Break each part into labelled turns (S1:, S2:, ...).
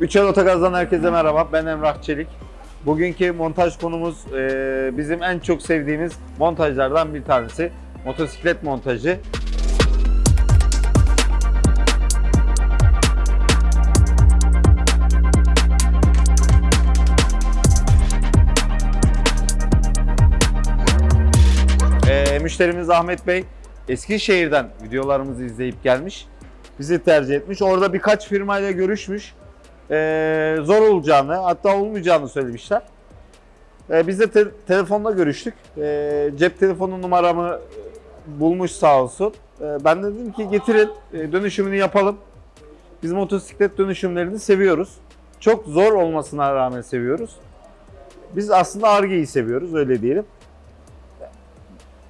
S1: Üçel Otogaz'dan herkese merhaba. Ben Emrah Çelik. Bugünkü montaj konumuz e, bizim en çok sevdiğimiz montajlardan bir tanesi. Motosiklet montajı. E, müşterimiz Ahmet Bey Eskişehir'den videolarımızı izleyip gelmiş. Bizi tercih etmiş. Orada birkaç firmayla görüşmüş. Ee, zor olacağını hatta olmayacağını söylemişler. Ee, biz de te- telefonla görüştük. Ee, cep telefonu numaramı e, bulmuş sağ olsun. Ee, ben de dedim ki getirin e, dönüşümünü yapalım. Biz motosiklet dönüşümlerini seviyoruz. Çok zor olmasına rağmen seviyoruz. Biz aslında Arge'yi seviyoruz öyle diyelim.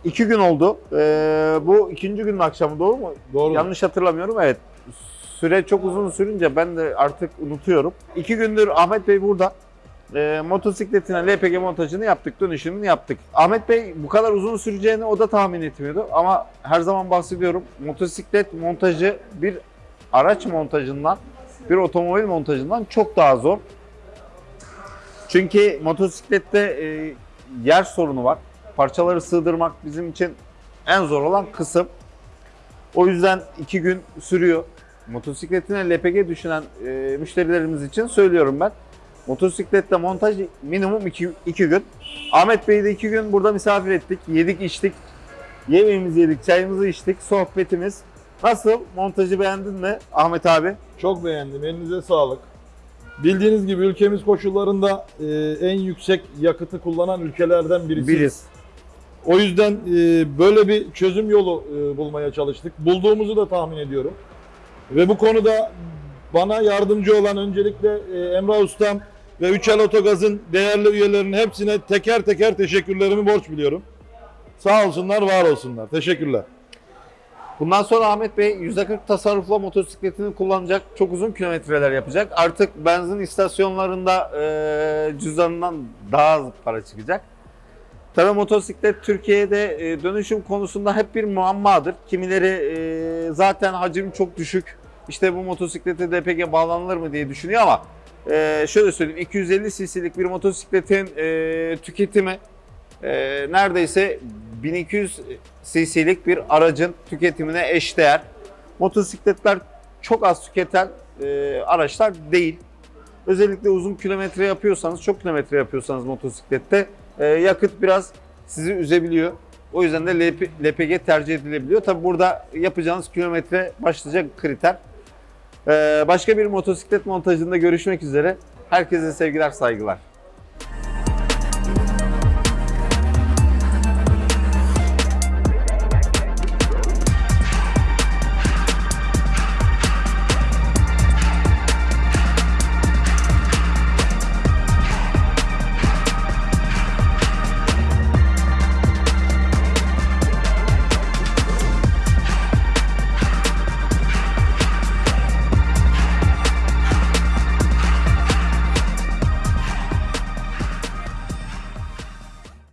S1: İki gün oldu. Ee, bu ikinci günün akşamı doğru mu?
S2: Doğru.
S1: Yanlış hatırlamıyorum evet. Süre çok uzun sürünce ben de artık unutuyorum. İki gündür Ahmet Bey burada. E, motosikletine LPG montajını yaptık, dönüşümünü yaptık. Ahmet Bey bu kadar uzun süreceğini o da tahmin etmiyordu. Ama her zaman bahsediyorum motosiklet montajı bir araç montajından, bir otomobil montajından çok daha zor. Çünkü motosiklette e, yer sorunu var. Parçaları sığdırmak bizim için en zor olan kısım. O yüzden iki gün sürüyor. Motosikletine LPG düşünen e, müşterilerimiz için söylüyorum ben. Motosiklette montaj minimum iki, iki gün. Ahmet Bey'i de iki gün burada misafir ettik. Yedik içtik. Yemeğimizi yedik, çayımızı içtik, sohbetimiz. Nasıl? Montajı beğendin mi Ahmet abi?
S2: Çok beğendim. Elinize sağlık. Bildiğiniz gibi ülkemiz koşullarında e, en yüksek yakıtı kullanan ülkelerden birisi.
S1: Biriz.
S2: O yüzden e, böyle bir çözüm yolu e, bulmaya çalıştık. Bulduğumuzu da tahmin ediyorum. Ve bu konuda bana yardımcı olan öncelikle e, Emrah Ustam ve Üçel Otogaz'ın değerli üyelerinin hepsine teker teker teşekkürlerimi borç biliyorum. Sağ olsunlar, var olsunlar. Teşekkürler.
S1: Bundan sonra Ahmet Bey %40 tasarrufla motosikletini kullanacak. Çok uzun kilometreler yapacak. Artık benzin istasyonlarında e, cüzdanından daha az para çıkacak. Tabii motosiklet Türkiye'de e, dönüşüm konusunda hep bir muammadır. Kimileri e, zaten hacim çok düşük. İşte bu motosiklete DPG bağlanılır mı diye düşünüyor ama e, şöyle söyleyeyim 250 cc'lik bir motosikletin tüketimi neredeyse 1200 cc'lik bir aracın tüketimine eşdeğer. Motosikletler çok az tüketen araçlar değil. Özellikle uzun kilometre yapıyorsanız, çok kilometre yapıyorsanız motosiklette e, yakıt biraz sizi üzebiliyor. O yüzden de LP, LPG tercih edilebiliyor. Tabi burada yapacağınız kilometre başlayacak kriter. E, başka bir motosiklet montajında görüşmek üzere. Herkese sevgiler, saygılar.